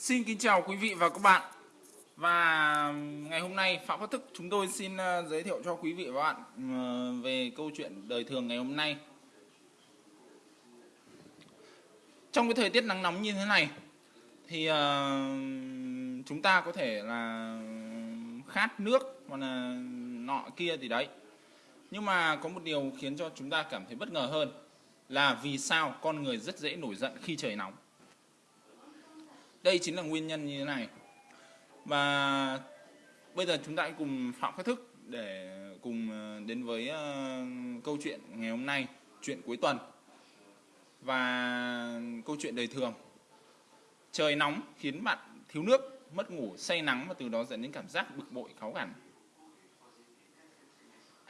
Xin kính chào quý vị và các bạn. Và ngày hôm nay, Phạm Phát Thức chúng tôi xin ờ, giới thiệu cho quý vị và các bạn ờ, về câu chuyện đời thường ngày hôm nay. Trong cái thời tiết nắng nóng như thế này, thì ờ, chúng ta có thể là khát nước, hoặc là nọ kia thì đấy. Nhưng mà có một điều khiến cho chúng ta cảm thấy bất ngờ hơn là vì sao con người rất dễ nổi giận khi trời nóng đây chính là nguyên nhân như thế này. Và bây giờ chúng ta hãy cùng phạm phát thức để cùng ờ, đến với ờ, câu chuyện ngày hôm nay, chuyện cuối tuần và câu chuyện đời thường. Trời nóng khiến bạn thiếu nước, mất ngủ, say nắng và từ đó dẫn đến cảm giác bực bội cáu gằn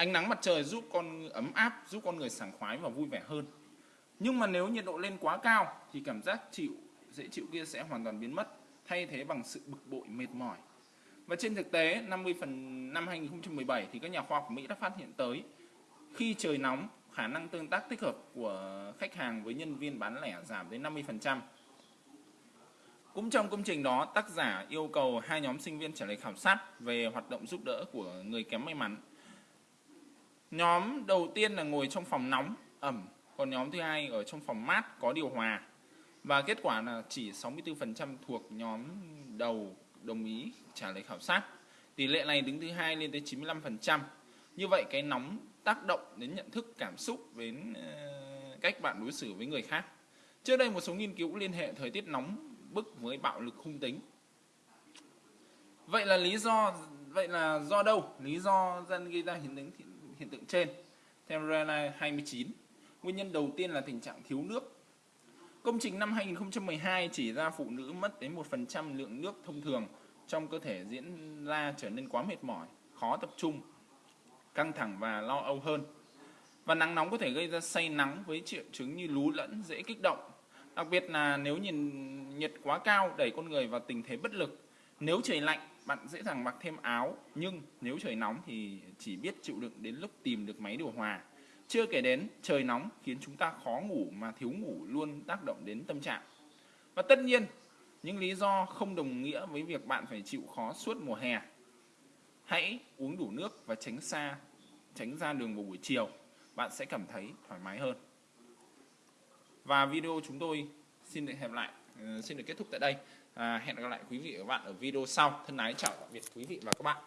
ánh nắng mặt trời giúp con, ấm áp, giúp con người sảng khoái và vui vẻ hơn. Nhưng mà nếu nhiệt độ lên quá cao thì cảm giác chịu dễ chịu kia sẽ hoàn toàn biến mất thay thế bằng sự bực bội mệt mỏi và trên thực tế 50 phần năm 2017 thì các nhà khoa học Mỹ đã phát hiện tới khi trời nóng khả năng tương tác tích hợp của khách hàng với nhân viên bán lẻ giảm đến 50%. Cũng trong công trình đó, tác giả yêu cầu hai nhóm sinh viên trả lời khảo sát về hoạt động giúp đỡ của người kém may mắn. Nhóm đầu tiên là ngồi trong phòng nóng, ẩm, còn nhóm thứ hai ở trong phòng mát có điều hòa. Và kết quả là chỉ 64% thuộc nhóm đầu đồng ý trả lời khảo sát. Tỷ lệ này đứng thứ hai lên tới 95%. Như vậy cái nóng tác động đến nhận thức cảm xúc đến ờ, cách bạn đối xử với người khác. Trước đây một số nghiên cứu liên hệ thời tiết nóng bức với bạo lực hung tính. Vậy là lý do vậy là do đâu? Lý do dân gây ra hiện tượng hiện tượng trên. Theo Rela 29, nguyên nhân đầu tiên là tình trạng thiếu nước Công trình năm 2012 chỉ ra phụ nữ mất đến 1% lượng nước thông thường trong cơ thể diễn ra trở nên quá mệt mỏi, khó tập trung, căng thẳng và lo âu hơn. Và nắng nóng có thể gây ra say nắng với triệu chứng như lú lẫn, dễ kích động. Đặc biệt là nếu nhìn nhiệt quá cao đẩy con người vào tình thế bất lực. Nếu trời lạnh, bạn dễ dàng mặc thêm áo, nhưng nếu trời nóng thì chỉ biết chịu đựng đến lúc tìm được máy điều hòa. Chưa kể đến trời nóng khiến chúng ta khó ngủ mà thiếu ngủ luôn tác động đến tâm trạng. Và tất nhiên, những lý do không đồng nghĩa với việc bạn phải chịu khó suốt mùa hè. Hãy uống đủ nước và tránh xa, tránh ra đường vào buổi chiều. Bạn sẽ cảm thấy thoải mái hơn. Và video chúng tôi xin được hẹn lại, ờ, xin được kết thúc tại đây. À, hẹn gặp lại quý vị và các bạn ở video sau. Thân ái chào tạm biệt quý vị và các bạn.